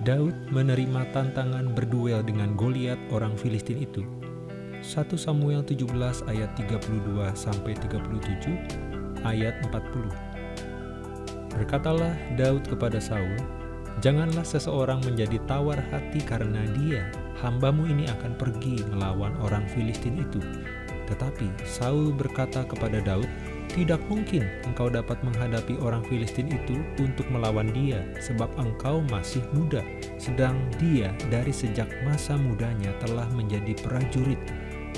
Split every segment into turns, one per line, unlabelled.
Daud menerima tantangan berduel dengan Goliat orang Filistin itu. 1 Samuel 17 ayat 32 sampai 37 ayat 40. Berkatalah Daud kepada Saul, Janganlah seseorang menjadi tawar hati karena dia, hambamu ini akan pergi melawan orang Filistin itu. Tetapi Saul berkata kepada Daud, tidak mungkin engkau dapat menghadapi orang Filistin itu untuk melawan dia, sebab engkau masih muda, sedang dia dari sejak masa mudanya telah menjadi prajurit.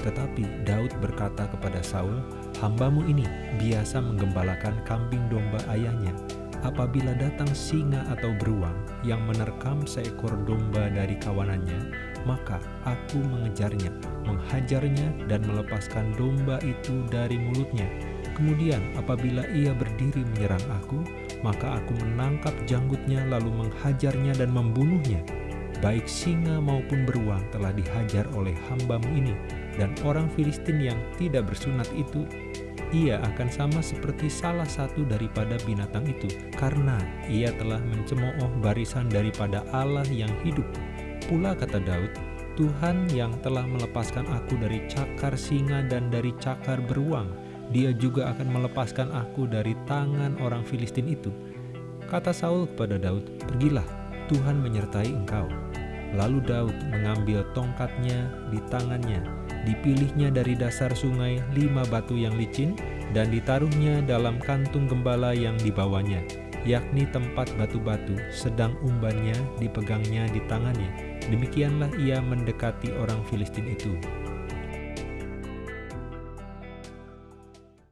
Tetapi Daud berkata kepada Saul, Hambamu ini biasa menggembalakan kambing domba ayahnya. Apabila datang singa atau beruang yang menerkam seekor domba dari kawanannya, maka aku mengejarnya, menghajarnya, dan melepaskan domba itu dari mulutnya Kemudian apabila ia berdiri menyerang aku, maka aku menangkap janggutnya lalu menghajarnya dan membunuhnya. Baik singa maupun beruang telah dihajar oleh hambamu ini, dan orang Filistin yang tidak bersunat itu, ia akan sama seperti salah satu daripada binatang itu, karena ia telah mencemooh barisan daripada Allah yang hidup. Pula kata Daud, Tuhan yang telah melepaskan aku dari cakar singa dan dari cakar beruang, dia juga akan melepaskan aku dari tangan orang Filistin itu. Kata Saul kepada Daud, pergilah, Tuhan menyertai engkau. Lalu Daud mengambil tongkatnya di tangannya, dipilihnya dari dasar sungai lima batu yang licin, dan ditaruhnya dalam kantung gembala yang dibawanya, yakni tempat batu-batu, sedang umbannya dipegangnya di tangannya. Demikianlah ia mendekati orang Filistin itu.